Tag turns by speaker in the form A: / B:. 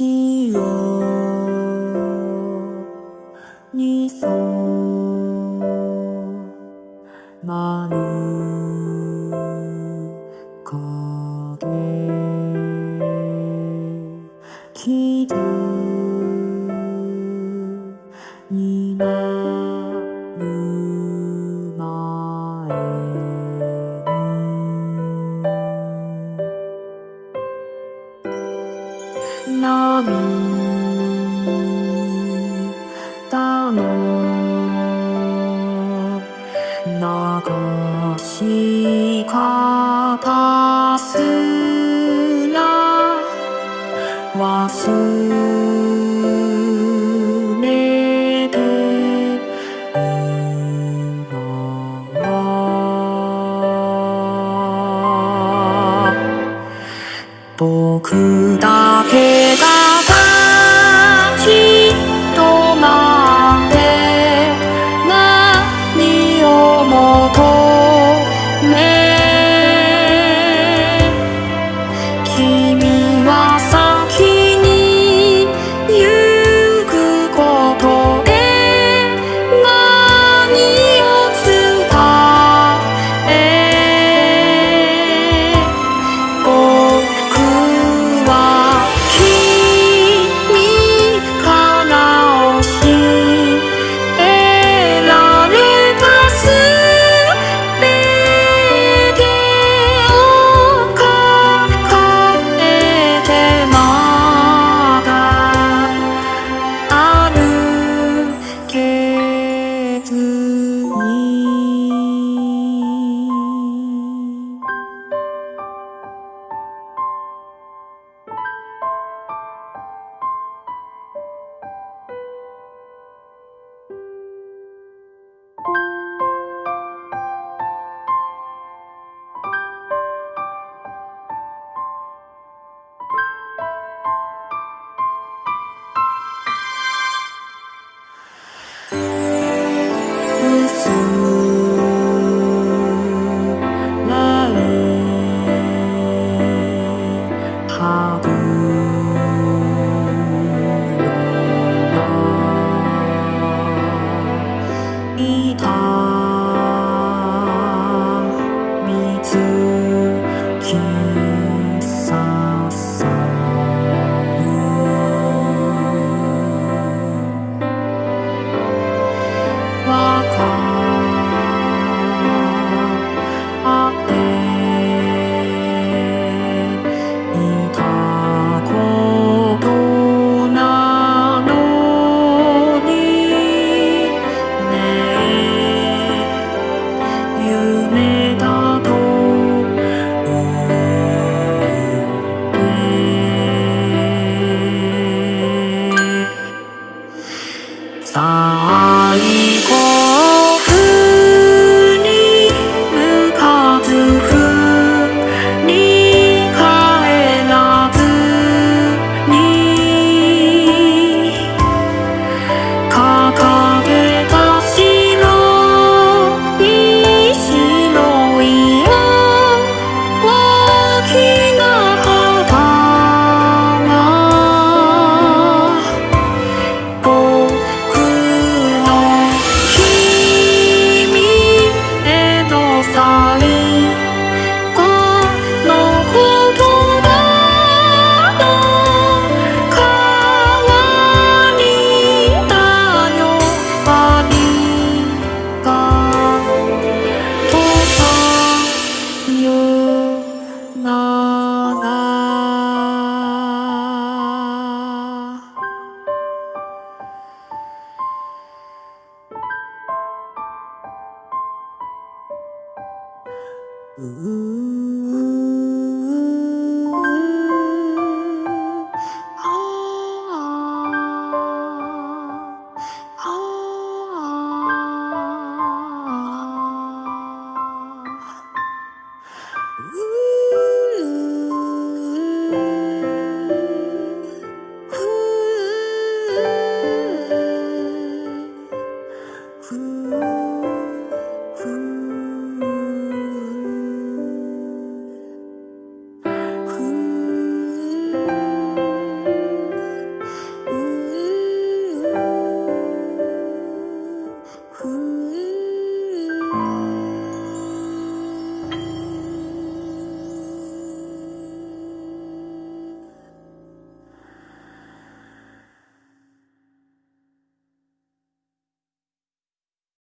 A: 心若。僕だけが you. Ooh.